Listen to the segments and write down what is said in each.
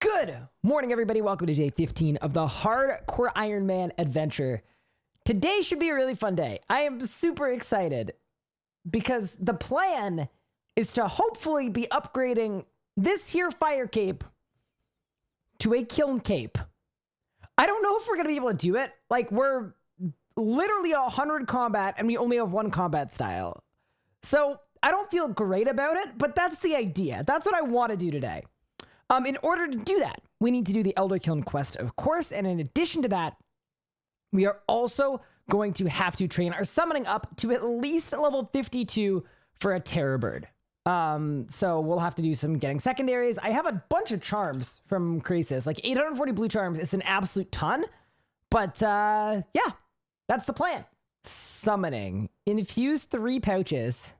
Good morning, everybody. Welcome to day 15 of the Hardcore Iron Man adventure. Today should be a really fun day. I am super excited because the plan is to hopefully be upgrading this here fire cape to a kiln cape. I don't know if we're going to be able to do it. Like, we're literally a 100 combat and we only have one combat style. So I don't feel great about it, but that's the idea. That's what I want to do today. Um, in order to do that, we need to do the Elder Kiln quest, of course. And in addition to that, we are also going to have to train our summoning up to at least level 52 for a Terror Bird. Um, so we'll have to do some getting secondaries. I have a bunch of charms from Krasis, like 840 blue charms. It's an absolute ton. But uh, yeah, that's the plan. Summoning. Infuse three pouches.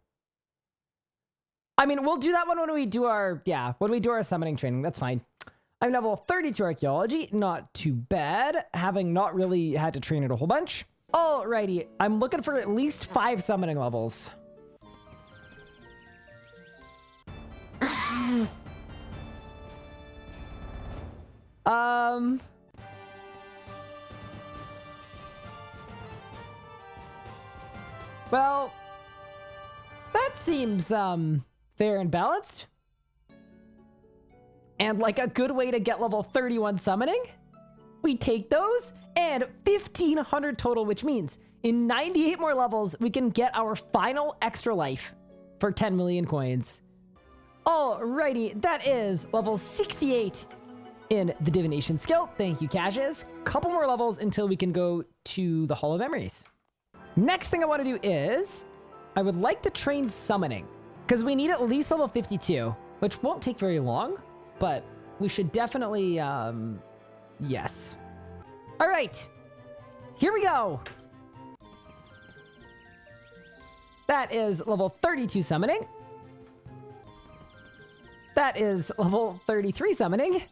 I mean, we'll do that one when we do our, yeah, when we do our summoning training. That's fine. I'm level 32 archaeology. Not too bad, having not really had to train it a whole bunch. Alrighty, I'm looking for at least five summoning levels. um... Well, that seems, um fair and balanced. And like a good way to get level 31 summoning, we take those and 1500 total, which means in 98 more levels, we can get our final extra life for 10 million coins. Alrighty, that is level 68 in the divination skill. Thank you, Cassius. Couple more levels until we can go to the Hall of Memories. Next thing I want to do is I would like to train summoning. Because we need at least level 52, which won't take very long, but we should definitely, um, yes. All right, here we go. That is level 32 summoning. That is level 33 summoning.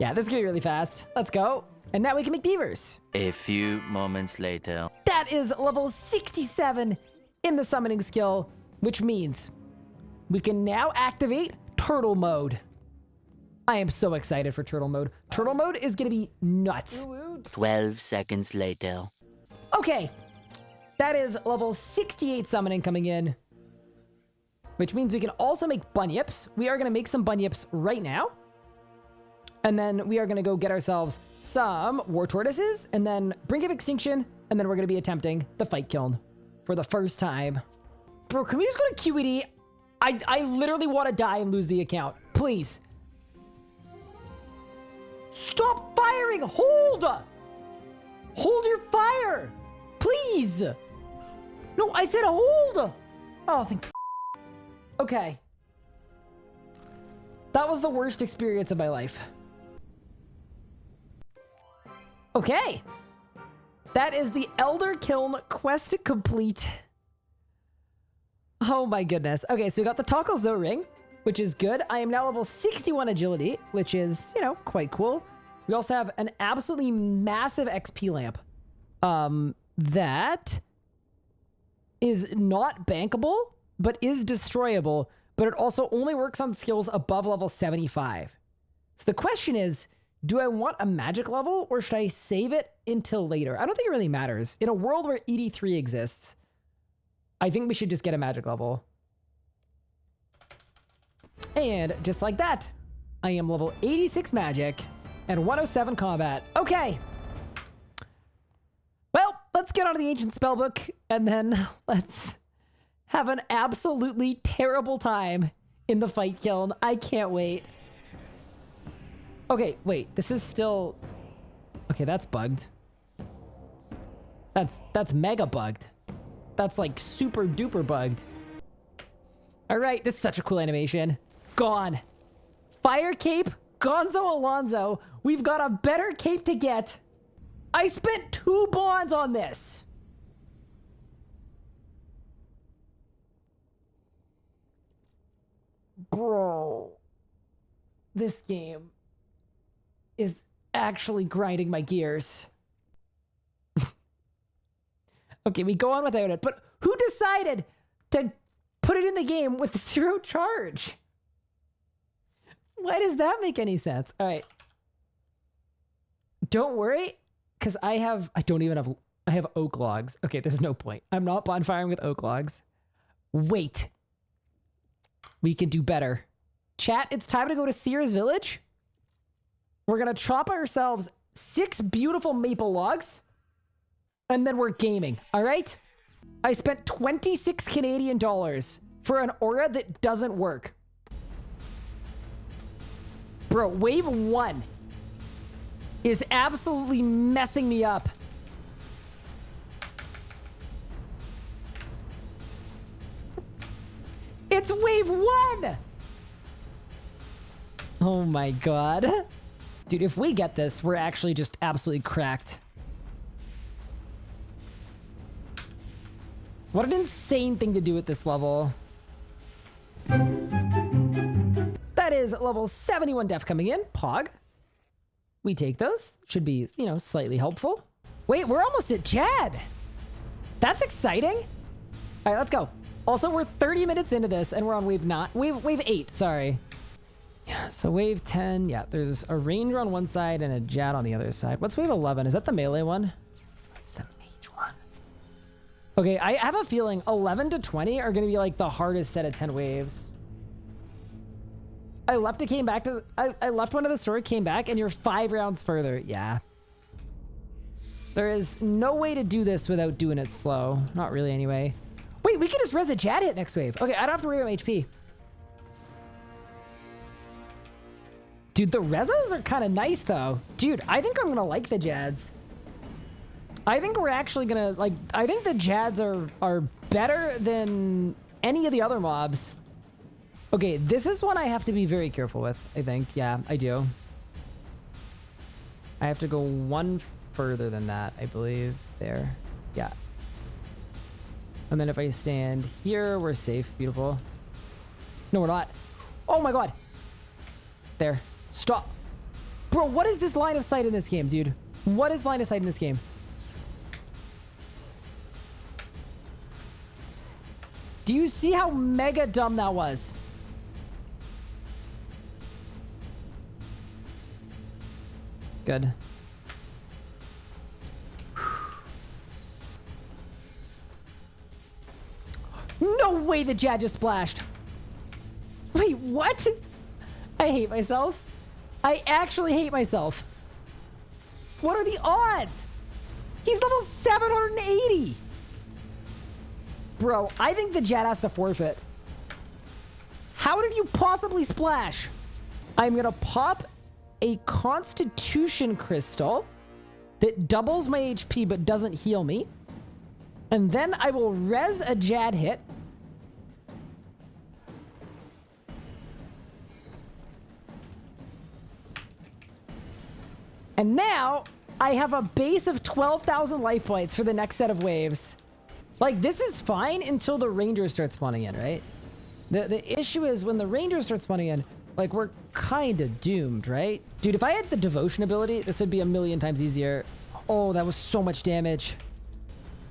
Yeah, this is gonna be really fast. Let's go. And now we can make beavers. A few moments later. That is level 67 in the summoning skill, which means we can now activate turtle mode. I am so excited for turtle mode. Turtle mode is going to be nuts. 12 seconds later. Okay. That is level 68 summoning coming in. Which means we can also make bunyips. We are going to make some bunyips right now. And then we are going to go get ourselves some war tortoises and then Brink of Extinction. And then we're going to be attempting the fight kiln for the first time. Bro, can we just go to QED? I, I literally want to die and lose the account. Please. Stop firing! Hold! Hold your fire! Please! No, I said hold! Oh, thank Okay. That was the worst experience of my life. Okay. That is the Elder Kiln quest complete. Oh my goodness. Okay, so we got the TokKul ring, which is good. I am now level 61 agility, which is, you know, quite cool. We also have an absolutely massive XP lamp. Um, that is not bankable, but is destroyable, but it also only works on skills above level 75. So the question is, do I want a magic level or should I save it until later? I don't think it really matters. In a world where ED3 exists, I think we should just get a magic level. And just like that, I am level 86 magic and 107 combat. Okay. Well, let's get on to the ancient spellbook and then let's have an absolutely terrible time in the fight kiln. I can't wait. Okay, wait, this is still... Okay, that's bugged. That's, that's mega bugged that's like super duper bugged. All right, this is such a cool animation. Gone. Fire cape, Gonzo Alonso. We've got a better cape to get. I spent two bonds on this. Bro, this game is actually grinding my gears. Okay, we go on without it. But who decided to put it in the game with zero charge? Why does that make any sense? All right, Don't worry, because I have, I don't even have, I have oak logs. Okay, there's no point. I'm not bonfiring with oak logs. Wait. We can do better. Chat, it's time to go to Seers' Village. We're going to chop ourselves six beautiful maple logs. And then we're gaming, all right? I spent 26 Canadian dollars for an aura that doesn't work. Bro, wave one is absolutely messing me up. It's wave one! Oh my god. Dude, if we get this, we're actually just absolutely cracked. What an insane thing to do at this level. That is level 71 def coming in. Pog. We take those. Should be, you know, slightly helpful. Wait, we're almost at Jad. That's exciting. All right, let's go. Also, we're 30 minutes into this, and we're on wave not wave wave eight. Sorry. Yeah. So wave 10. Yeah. There's a ranger on one side and a Jad on the other side. What's wave 11? Is that the melee one? What's the one? Okay. I have a feeling 11 to 20 are going to be like the hardest set of 10 waves. I left it, came back to, I, I left one of the store, came back, and you're five rounds further. Yeah. There is no way to do this without doing it slow. Not really, anyway. Wait, we can just res a Jad hit next wave. Okay, I don't have to worry about HP. Dude, the rezos are kind of nice, though. Dude, I think I'm going to like the Jads. I think we're actually to, like, I think the Jads are, are better than any of the other mobs. Okay, this is one I have to be very careful with, I think. Yeah, I do. I have to go one further than that, I believe. There. Yeah. And then if I stand here, we're safe. Beautiful. No, we're not. Oh my god. There. Stop. Bro, what is this line of sight in this game, dude? What is line of sight in this game? Do you see how mega dumb that was? Good. No way the Jad just splashed. Wait, what? I hate myself. I actually hate myself. What are the odds? He's level 780. Bro, I think the Jad has to forfeit. How did you possibly splash? I'm going to pop a Constitution Crystal that doubles my HP but doesn't heal me. And then I will res a Jad hit. And now I have a base of 12,000 life points for the next set of waves. Like, this is fine until the Rangers start spawning in, right? The, the issue is when the Rangers start spawning in, like, we're kind of doomed, right? Dude, if I had the devotion ability, this would be a million times easier. Oh, that was so much damage.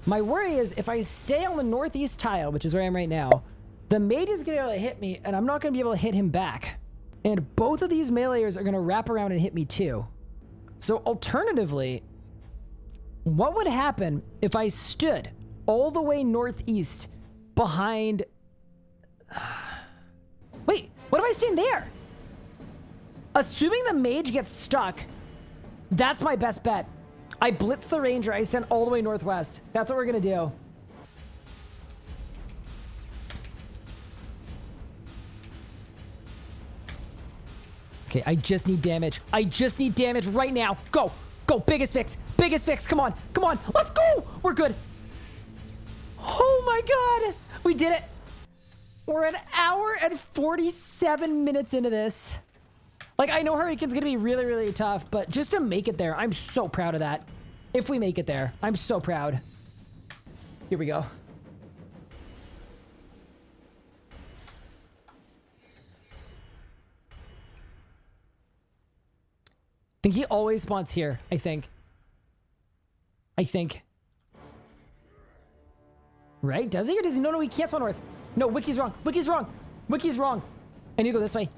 My worry is if I stay on the northeast tile, which is where I am right now, the mage is going to be able to hit me, and I'm not going to be able to hit him back. And both of these meleeers are going to wrap around and hit me too. So alternatively, what would happen if I stood all the way northeast behind... Wait, what if I stand there? Assuming the mage gets stuck, that's my best bet. I blitz the ranger. I send all the way northwest. That's what we're going to do. Okay, I just need damage. I just need damage right now. Go. Go. Biggest fix. Biggest fix. Come on. Come on. Let's go. We're good. Oh my god. We did it. We're an hour and 47 minutes into this. Like, I know Har-Aken's to be really, really tough, but just to make it there, I'm so proud of that. If we make it there, I'm so proud. Here we go. I think he always spawns here, I think. I think. Right? Does he or does he? No, no, he can't spawn north. No, Wiki's wrong. Wiki's wrong. Wiki's wrong. I need to go this way.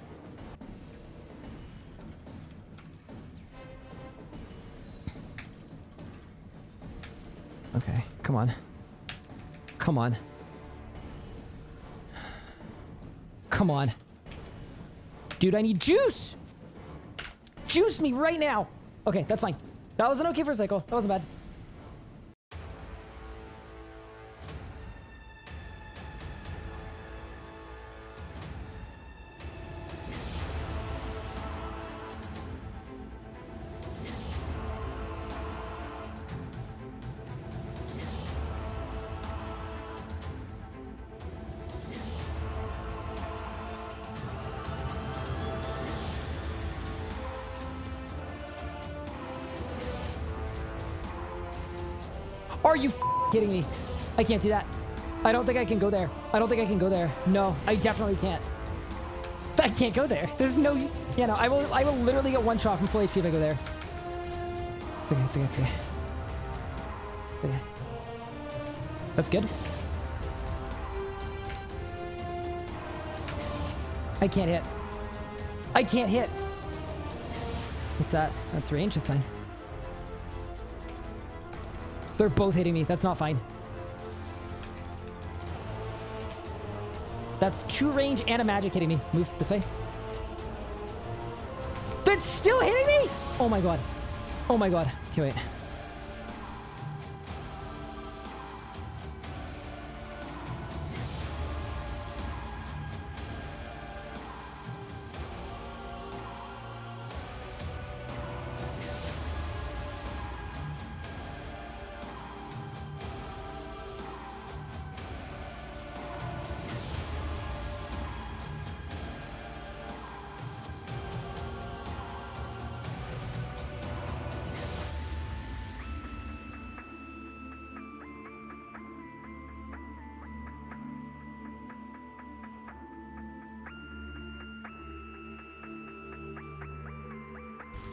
Okay, come on. Come on. Come on. Dude, I need juice! Juice me right now! Okay, that's fine. That was an okay first cycle. That wasn't bad. Are you kidding me? I can't do that. I don't think I can go there. I don't think I can go there. No, I definitely can't. I can't go there. There's no... Yeah, no, I will I will literally get one shot from full HP if I go there. It's okay, it's okay, it's okay. It's okay. That's good. I can't hit. I can't hit. What's that? That's range. It's fine. They're both hitting me. That's not fine. That's two range and a magic hitting me. Move this way. That's still hitting me? Oh my god. Oh my god. Okay, wait.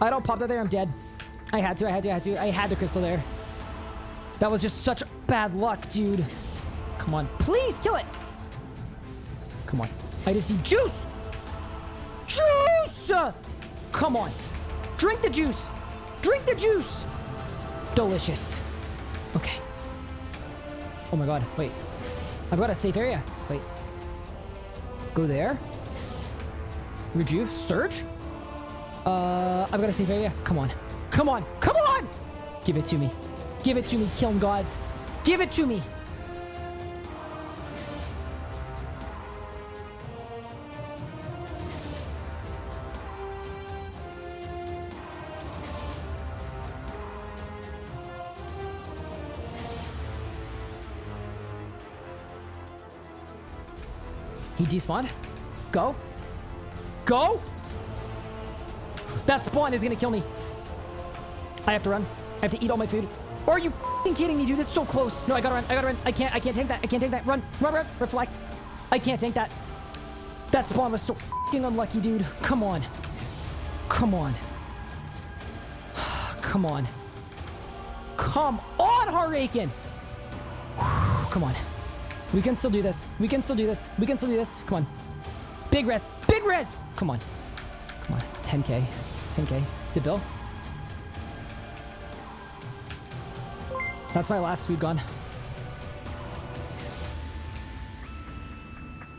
I don't pop that there, I'm dead. I had to, I had to, I had to. I had the crystal there. That was just such bad luck, dude. Come on. Please kill it. Come on. I just need juice. Juice! Come on. Drink the juice. Drink the juice. Delicious. Okay. Oh my god. Wait. I've got a safe area. Wait. Go there. Rejuve. Surge? Uh, I've got a safe area. Come on. Come on. Come on! Give it to me. Give it to me, killing gods. Give it to me. He despawned. Go. Go! That spawn is gonna kill me. I have to run. I have to eat all my food. Are you kidding me, dude? It's so close. No, I gotta run. I gotta run. I can't. I can't take that. I can't take that. Run. Run, run. Reflect. I can't take that. That spawn was so unlucky, dude. Come on. Come on. Come on. Come on, Har-Aken. Come on. We can still do this. We can still do this. We can still do this. Come on. Big res. Big res. Come on. Come on. 10k. 10k. To Bill. That's my last food gone.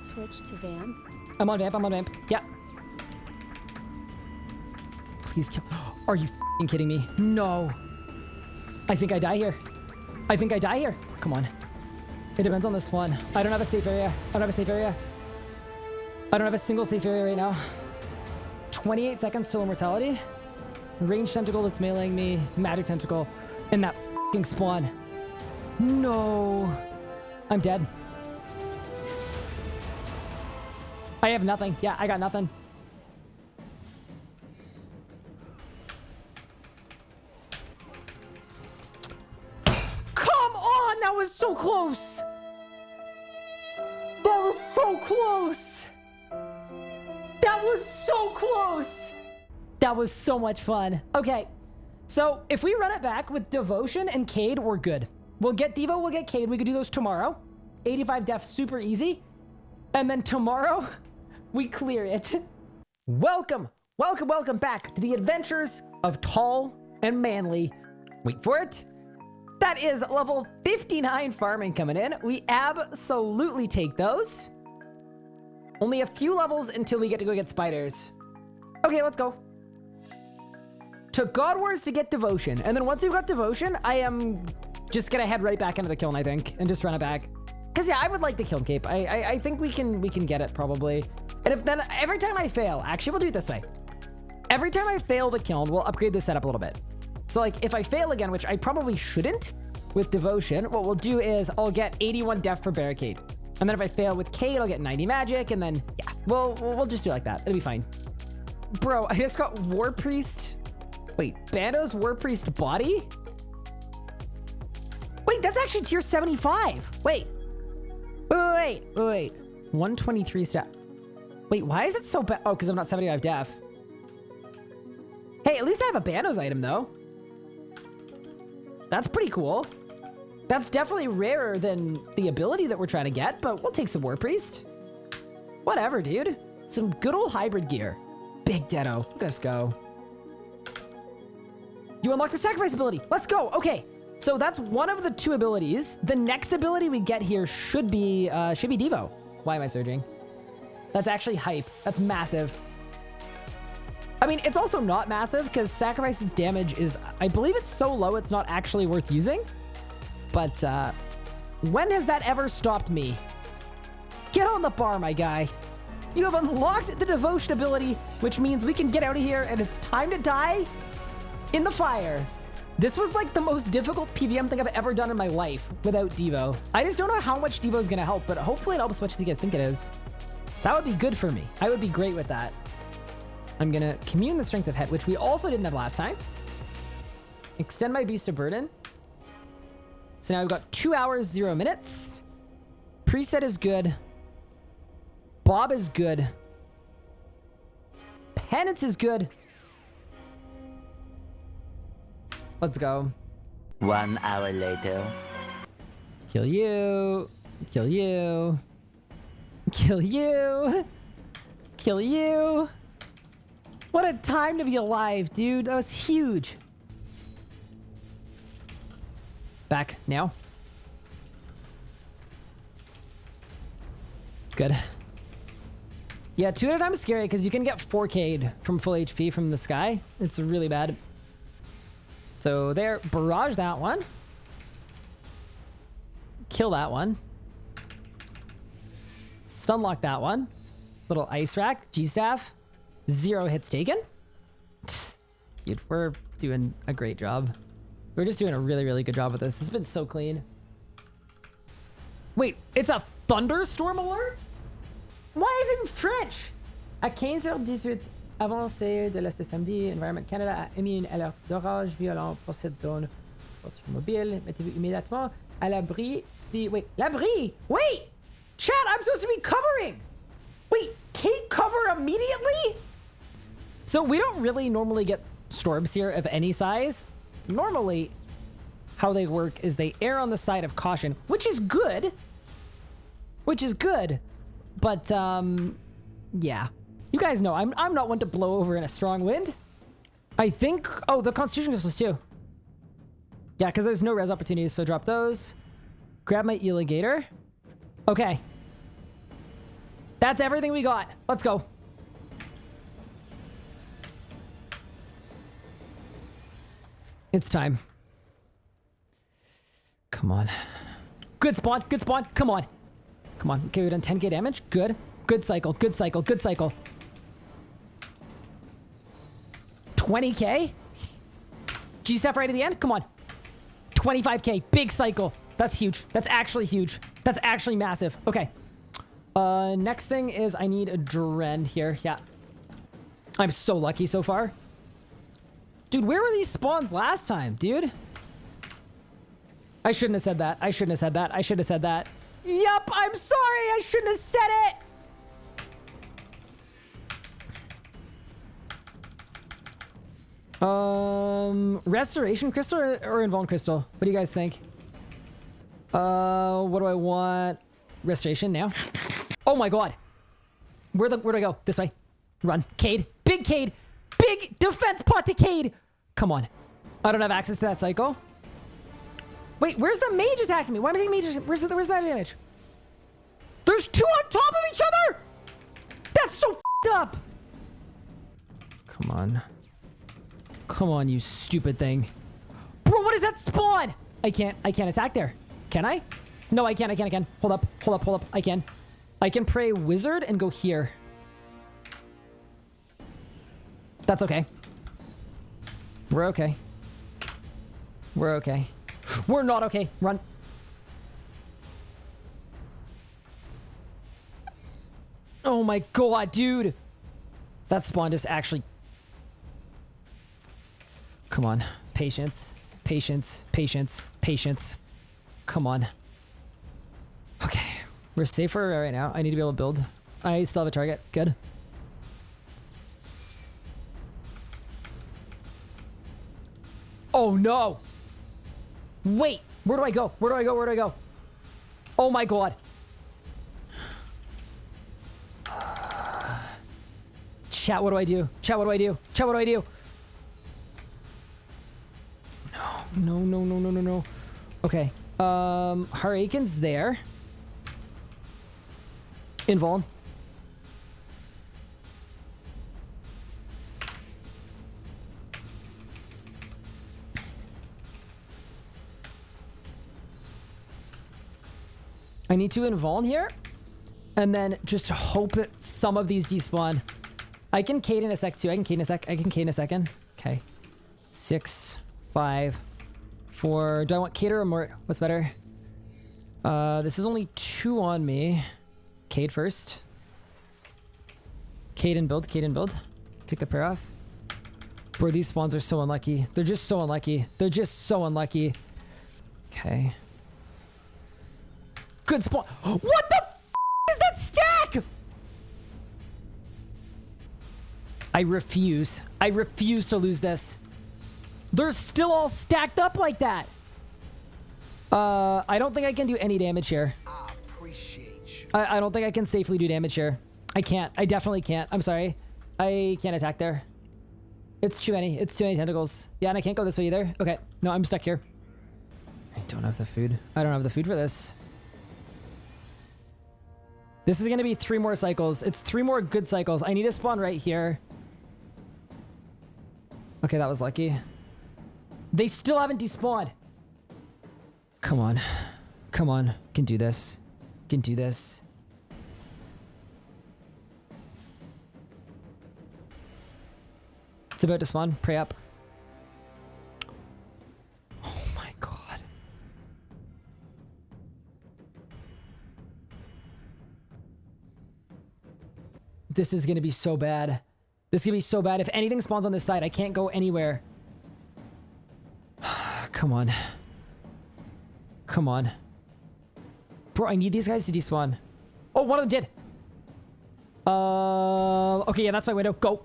Switch to vamp. I'm on vamp. I'm on vamp. Yeah. Please kill. Are you fing kidding me? No. I think I die here. I think I die here. Come on. It depends on this one. I don't have a safe area. I don't have a safe area. I don't have a single safe area right now. 28 seconds till immortality. Range tentacle that's meleeing me. Magic tentacle. And that fing spawn. No. I'm dead. I have nothing. Yeah, I got nothing. Was so much fun. Okay, so if we run it back with Devotion and Cade, we're good. We'll get Devo, we'll get Cade. We could do those tomorrow. 85 def, super easy. And then tomorrow, we clear it. Welcome, welcome, welcome back to the adventures of Tall and Manly. Wait for it. That is level 59 farming coming in. We absolutely take those. Only a few levels until we get to go get spiders. Okay, let's go. To God Wars to get devotion. And then once we've got devotion, I am just gonna head right back into the kiln, I think, and just run it back. Cause yeah, I would like the kiln cape. I, I, I think we can we can get it probably. And if then every time I fail, actually we'll do it this way. Every time I fail the kiln, we'll upgrade the setup a little bit. So like if I fail again, which I probably shouldn't with devotion, what we'll do is I'll get 81 def for barricade. And then if I fail with Cade, I'll get 90 magic. And then yeah, we'll, we'll just do it like that. It'll be fine. Bro, I just got War Priest. Wait, Bandos War Priest body? Wait, that's actually tier 75. Wait. Wait, wait, wait, wait. 123 stat. Wait, why is it so bad? Oh, because I'm not 75 def. Hey, at least I have a Bandos item, though. That's pretty cool. That's definitely rarer than the ability that we're trying to get, but we'll take some War Priest. Whatever, dude. Some good old hybrid gear. Big Deado. Let's go. You unlock the sacrifice ability. Let's go. Okay. So that's one of the two abilities. The next ability we get here should be, uh, should be Devo. Why am I surging? That's actually hype. That's massive. I mean, it's also not massive because Sacrifice's damage is, I believe it's so low it's not actually worth using. But uh, when has that ever stopped me? Get on the bar, my guy. You have unlocked the devotion ability, which means we can get out of here and it's time to die in the fire. This was like the most difficult PVM thing I've ever done in my life without Devo. I just don't know how much Devo is going to help, but hopefully it helps as much as you guys think it is. That would be good for me. I would be great with that. I'm going to commune the strength of head, which we also didn't have last time. Extend my beast of burden. So now we've got two hours, zero minutes. Preset is good. Bob is good. Penance is good. Let's go. One hour later. Kill you. Kill you. Kill you. Kill you. What a time to be alive, dude. That was huge. Back now. Good. Yeah, two at a time is scary because you can get 4K'd from full HP from the sky. It's really bad. So there, barrage that one. Kill that one. Stunlock that one. Little ice rack, G-staff. Zero hits taken. Dude, we're doing a great job. We're just doing a really, really good job with this. It's been so clean. Wait, it's a thunderstorm alert? Why is it in French? À 15h18 avancée de l'Est samedi, Environment Canada a émis une alerte d'orage violent pour cette zone. Voiture mobile, mettez-vous immédiatement à l'abri si... Wait, l'abri? Wait! Chat, I'm supposed to be covering! Wait, take cover immediately? So we don't really normally get storms here of any size. Normally, how they work is they err on the side of caution, which is good. Which is good. But, um, yeah. You guys know, I'm, I'm not one to blow over in a strong wind. I think... Oh, the Constitution crystals too. Yeah, because there's no res opportunities, so drop those. Grab my Eligator. Okay. That's everything we got. Let's go. It's time. Come on. Good spawn. Good spawn. Come on. Come on. Okay, we've done 10k damage. Good. Good cycle. Good cycle. Good cycle. 20k? G-step right at the end? Come on. 25k. Big cycle. That's huge. That's actually huge. That's actually massive. Okay. Uh, next thing is I need a Dren here. Yeah. I'm so lucky so far. Dude, where were these spawns last time, dude? I shouldn't have said that. I shouldn't have said that. I should have said that. Yup, I'm sorry. I shouldn't have said it. Um, restoration crystal or, or invuln crystal? What do you guys think? Uh, what do I want? Restoration now. Oh my god. Where the where do I go? This way. Run. Cade. Big Cade. Big defense pot to Cade. Come on. I don't have access to that cycle. Wait, where's the mage attacking me? Why am I taking mage? Where's, the, where's that damage? There's two on top of each other! That's so up! Come on. Come on, you stupid thing. Bro, what is that spawn? I can't, I can't attack there. Can I? No, I can't, I can't, I can. Hold up, hold up, hold up. I can. I can pray wizard and go here. That's okay. We're okay. We're okay. We're not okay. Run. Oh my god, dude. That spawn just actually... Come on. Patience. Patience. Patience. Patience. Come on. Okay. We're safer right now. I need to be able to build. I still have a target. Good. Oh no! Wait! Where do I go? Where do I go? Where do I go? Oh my god. Chat, what do I do? Chat, what do I do? Chat, what do I do? No, no, no, no, no, no. Okay. Um, Har-Aken's there. Invuln. I need to invuln here. And then just hope that some of these despawn. I can Cade in a sec too. I can Cade in a sec. I can Cade in a second. Okay. Six, five, four. Do I want Cade or Mort? What's better? Uh, this is only two on me. Cade first. Cade and build. Cade and build. Take the pair off. Bro, these spawns are so unlucky. They're just so unlucky. They're just so unlucky. Okay. Good spawn. What the is that stack? I refuse. I refuse to lose this. They're still all stacked up like that. Uh, I don't think I can do any damage here. I I don't think I can safely do damage here. I can't. I definitely can't. I'm sorry. I can't attack there. It's too many. It's too many tentacles. Yeah, and I can't go this way either. Okay. No, I'm stuck here. I don't have the food. I don't have the food for this. This is going to be three more cycles. It's three more good cycles. I need to spawn right here. Okay, that was lucky. They still haven't despawned. Come on. Come on. Can do this. Can do this. It's about to spawn. Pray up. Oh my god. This is going to be so bad. This is going to be so bad. If anything spawns on this side, I can't go anywhere. Come on. Come on. Bro, I need these guys to despawn. Oh, one of them did. Uh, okay, yeah, that's my window. Go.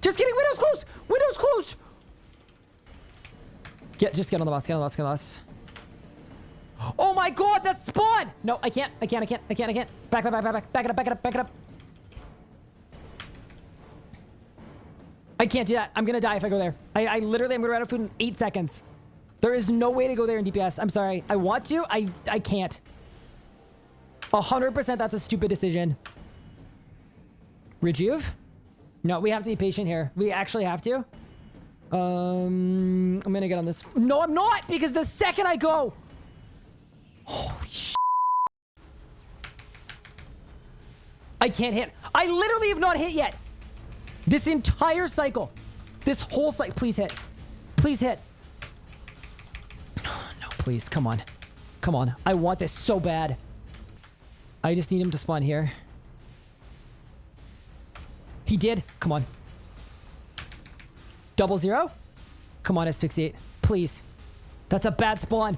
Just kidding. Window's closed. Window's closed. Get, just get on the boss. Get on the boss. Get on the boss. Oh my god, that's spawn! No, I can't. I can't. I can't. I can't. I can't. Back, back, back, back, back. Back it up. Back it up. Back it up. I can't do that. I'm gonna die if I go there. I, I literally am gonna run out of food in eight seconds. There is no way to go there in DPS. I'm sorry. I want to. I I can't. 100% that's a stupid decision. Rejuve? No, we have to be patient here. We actually have to. Um, I'm gonna get on this. No, I'm not! Because the second I go... Holy sh... I can't hit. I literally have not hit yet. This entire cycle. This whole cycle. Please hit. Please hit. No, please. Come on. Come on. I want this so bad. I just need him to spawn here. He did. Come on. Double zero? Come on, asphyxiate. Please. That's a bad spawn.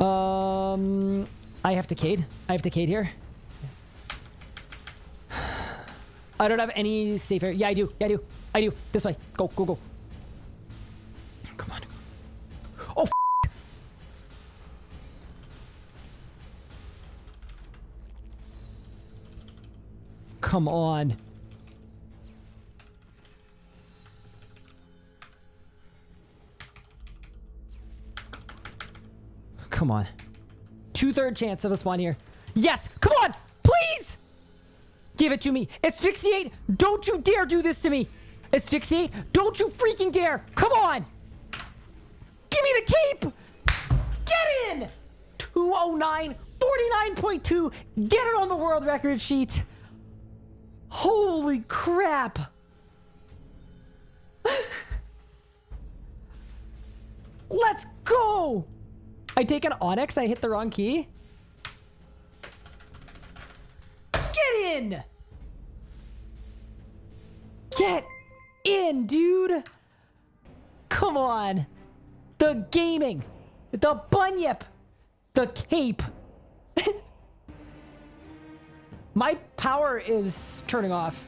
Um, I have to Cade. I have to Cade here. I don't have any safe area. Yeah, I do. Yeah, I do. I do. This way. Go, go, go. Come on. Oh, Come on. Come on. Two-third chance of a spawn here. Yes! Come on! Give it to me. Asphyxiate! Don't you dare do this to me! Asphyxiate! Don't you freaking dare! Come on! Give me the cape! Get in! 209, 49.2. Get it on the world record sheet. Holy crap. Let's go! I take an Onyx, I hit the wrong key. Get in! Get in, dude! Come on! The gaming! The bunyip! The cape! My power is turning off.